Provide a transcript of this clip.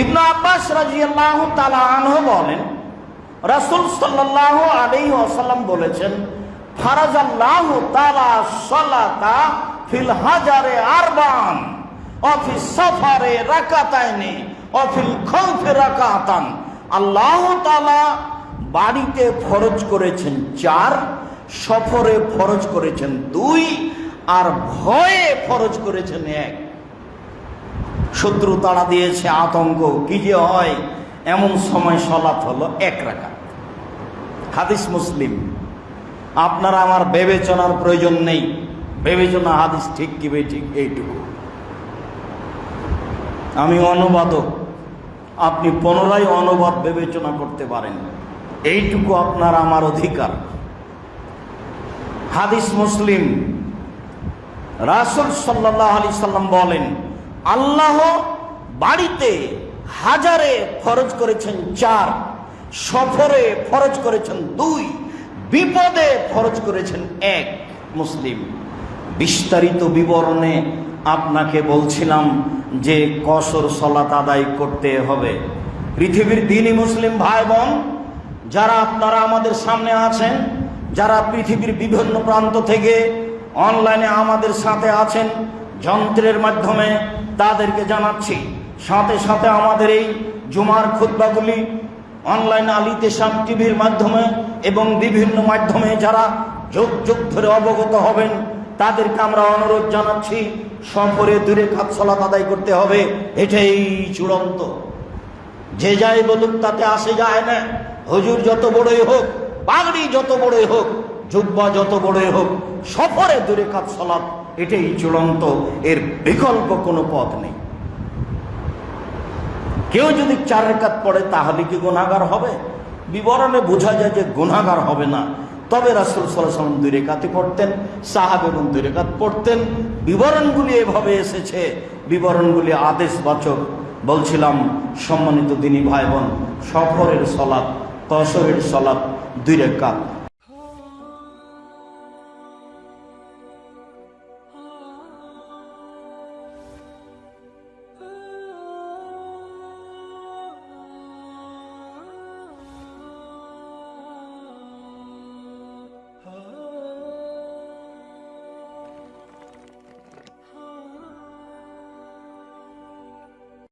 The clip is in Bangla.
ইবনু আব্বাস রাজিয়াল্লাহু বলেন, রাসূল বলেছেন সাফারে আল্লাহ তাআলা বাড়িতে ফরজ করেছেন চার, সফরে ফরজ করেছেন দুই, আর ভয়ে ফরজ করেছেন এক। শত্রু তাড়া দিয়েছে আতঙ্ক, কি যে হয়? এমন সময় সলাৎ হলো এক রাখা হাদিস মুসলিম, আপনার আমার বিবেচনার প্রয়োজন নেই। বিবেচনা হাদিস ঠিক কি ঠিক এইটুকু। আমি অনুবাদক, আপনি পুনরায় অনুবাদ বিবেচনা করতে পারেন। এইটুকু আপনার আমার অধিকার। হাদিস মুসলিম, রাসুল সাল্লাহ আলি সাল্লাম বলেন আল্লাহ বাড়িতে হাজারে ফরজ করেছেন চার, সফরে ফরজ করেছেন দুই, বিপদে ফরজ করেছেন এক। মুসলিম, বিস্তারিত বিবরণে আপনাকে বলছিলাম যে কসর সলাত আদায় করতে হবে। পৃথিবীর দিনই মুসলিম ভাই বোন যারা আপনারা আমাদের সামনে আছেন, যারা পৃথিবীর বিভিন্ন প্রান্ত থেকে অনলাইনে আমাদের সাথে আছেন যন্ত্রের মাধ্যমে তাদেরকে জানাচ্ছি। সাথে সাথে আমাদের এই জুমার খুদ্বাগুলি অনলাইন আলিতে সাম টিভির মাধ্যমে এবং বিভিন্ন মাধ্যমে যারা যুগ যুগ ধরে অবগত হবেন, তাদেরকে আমরা অনুরোধ জানাচ্ছি, সফরে দূরে খাত আদায় করতে হবে, এটাই চূড়ান্ত। যে যাই বলুক, তাতে আসে যায় না। হজুর যত বড়ই হোক, পাগড়ি যত বড়ই হোক যুব্বা যত বড়ই হোক, সফরে দূরে সলাৎ এটাই চূড়ান্ত, এর বিকল্প কোনো পথ নেই। কেউ যদি চার রেখাত পড়ে, তাহলে কি গুণাগার হবে? বিবরণে বোঝা যায় যে গুণাগার হবে না। তবে রাসুল সাল্লাম দুই রেখাতে পড়তেন, সাহাব এবং দুই রেখাত পড়তেন। বিবরণগুলি এভাবে এসেছে, বিবরণগুলি আদেশবাচক। বলছিলাম, সম্মানিত দিনী ভাই বোন, সফরের সলাপ কসরের সলাপ দুই রেখাত।